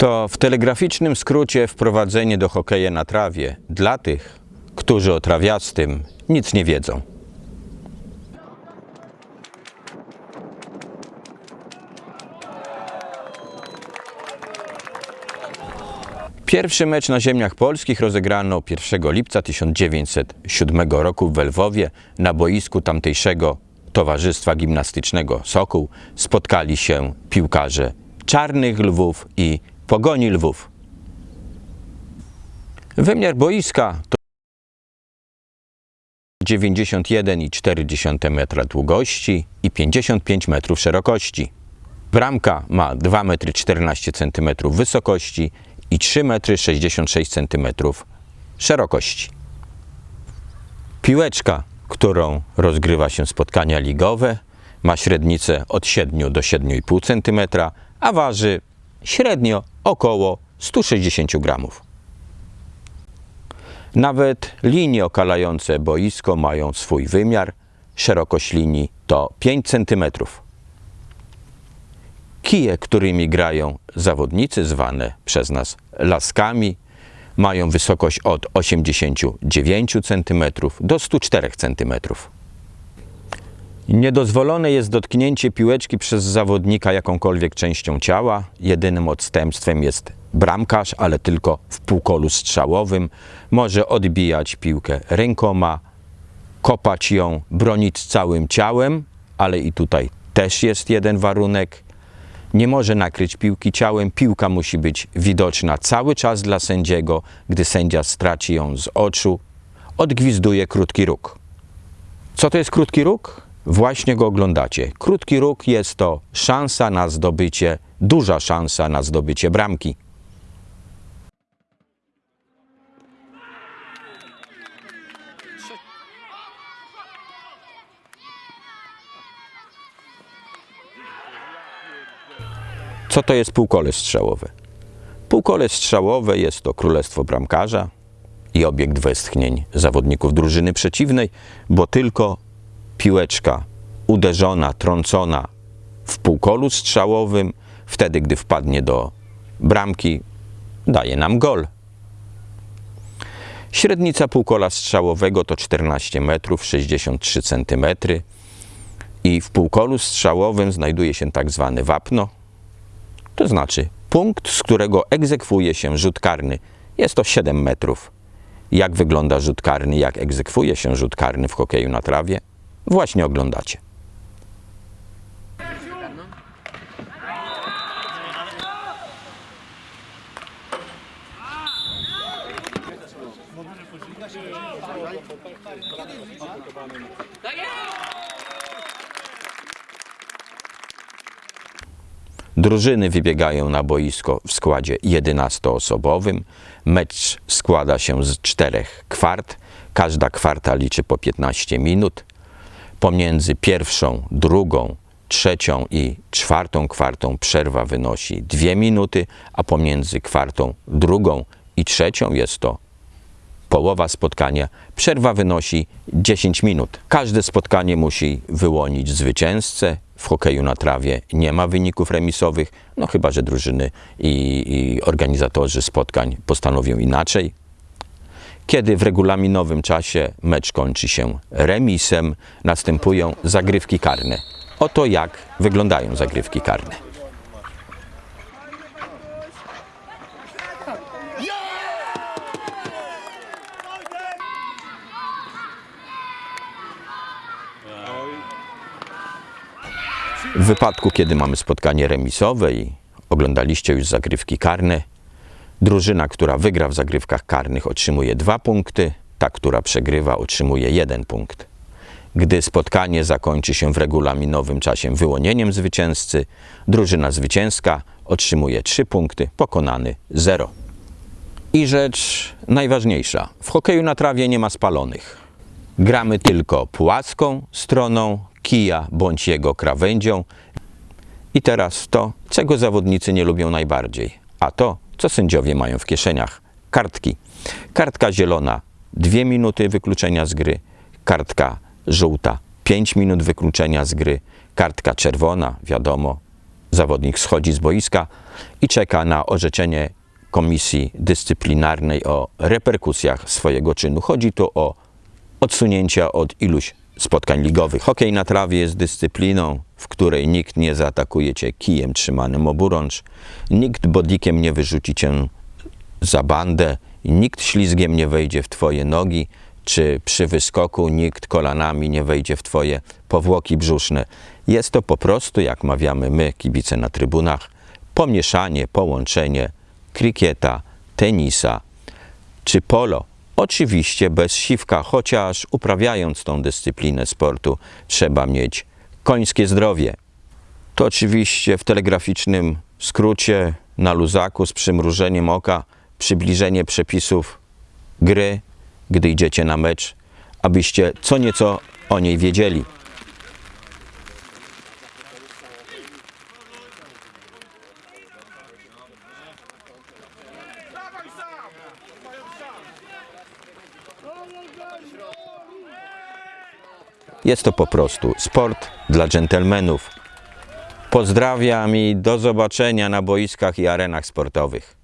To w telegraficznym skrócie wprowadzenie do hokeja na trawie dla tych, którzy o trawiastym nic nie wiedzą. Pierwszy mecz na ziemiach polskich rozegrano 1 lipca 1907 roku w Lwowie na boisku tamtejszego Towarzystwa Gimnastycznego Sokół spotkali się piłkarze Czarnych Lwów i Pogoni Lwów. Wymiar boiska to 91,4 metra długości i 55 metrów szerokości. Bramka ma 2,14 m wysokości i 3,66 m szerokości. Piłeczka, którą rozgrywa się spotkania ligowe, ma średnicę od 7 do 7,5 cm, a waży średnio około 160 gramów. Nawet linie okalające boisko mają swój wymiar. Szerokość linii to 5 cm. Kije, którymi grają zawodnicy, zwane przez nas laskami, mają wysokość od 89 cm do 104 cm. Niedozwolone jest dotknięcie piłeczki przez zawodnika jakąkolwiek częścią ciała. Jedynym odstępstwem jest bramkarz, ale tylko w półkolu strzałowym. Może odbijać piłkę rękoma, kopać ją, bronić całym ciałem, ale i tutaj też jest jeden warunek. Nie może nakryć piłki ciałem. Piłka musi być widoczna cały czas dla sędziego. Gdy sędzia straci ją z oczu, odgwizduje krótki róg. Co to jest krótki róg? Właśnie go oglądacie. Krótki róg jest to szansa na zdobycie, duża szansa na zdobycie bramki. Co to jest półkole strzałowe? Półkole strzałowe jest to królestwo bramkarza i obiekt westchnień zawodników drużyny przeciwnej, bo tylko piłeczka uderzona, trącona w półkolu strzałowym, wtedy gdy wpadnie do bramki, daje nam gol. Średnica półkola strzałowego to 14 metrów 63 cm i w półkolu strzałowym znajduje się tak zwane wapno, to znaczy punkt, z którego egzekwuje się rzut karny. Jest to 7 metrów. Jak wygląda rzut karny, jak egzekwuje się rzut karny w hokeju na trawie? Właśnie oglądacie. Drużyny wybiegają na boisko w składzie 11-osobowym. Mecz składa się z czterech kwart. Każda kwarta liczy po 15 minut. Pomiędzy pierwszą, drugą, trzecią i czwartą kwartą przerwa wynosi 2 minuty, a pomiędzy kwartą, drugą i trzecią jest to połowa spotkania. Przerwa wynosi 10 minut. Każde spotkanie musi wyłonić zwycięzcę. W hokeju na trawie nie ma wyników remisowych, no chyba, że drużyny i, i organizatorzy spotkań postanowią inaczej. Kiedy w regulaminowym czasie mecz kończy się remisem, następują zagrywki karne. Oto jak wyglądają zagrywki karne. W wypadku, kiedy mamy spotkanie remisowe i oglądaliście już zagrywki karne, drużyna, która wygra w zagrywkach karnych otrzymuje dwa punkty, ta, która przegrywa otrzymuje jeden punkt. Gdy spotkanie zakończy się w regulaminowym czasie wyłonieniem zwycięzcy, drużyna zwycięska otrzymuje trzy punkty, pokonany 0. I rzecz najważniejsza. W hokeju na trawie nie ma spalonych. Gramy tylko płaską stroną kija bądź jego krawędzią. I teraz to, czego zawodnicy nie lubią najbardziej, a to, co sędziowie mają w kieszeniach. Kartki. Kartka zielona 2 minuty wykluczenia z gry, kartka żółta 5 minut wykluczenia z gry, kartka czerwona, wiadomo, zawodnik schodzi z boiska i czeka na orzeczenie komisji dyscyplinarnej o reperkusjach swojego czynu. Chodzi tu o odsunięcia od iluś spotkań ligowych. Hokej na trawie jest dyscypliną, w której nikt nie zaatakuje cię kijem trzymanym oburącz, nikt bodikiem nie wyrzuci cię za bandę, nikt ślizgiem nie wejdzie w twoje nogi, czy przy wyskoku nikt kolanami nie wejdzie w twoje powłoki brzuszne. Jest to po prostu, jak mawiamy my, kibice na trybunach, pomieszanie, połączenie krykieta, tenisa czy polo. Oczywiście bez siwka, chociaż uprawiając tą dyscyplinę sportu trzeba mieć końskie zdrowie. To oczywiście w telegraficznym skrócie na luzaku z przymrużeniem oka przybliżenie przepisów gry, gdy idziecie na mecz, abyście co nieco o niej wiedzieli. Jest to po prostu sport dla dżentelmenów. Pozdrawiam i do zobaczenia na boiskach i arenach sportowych.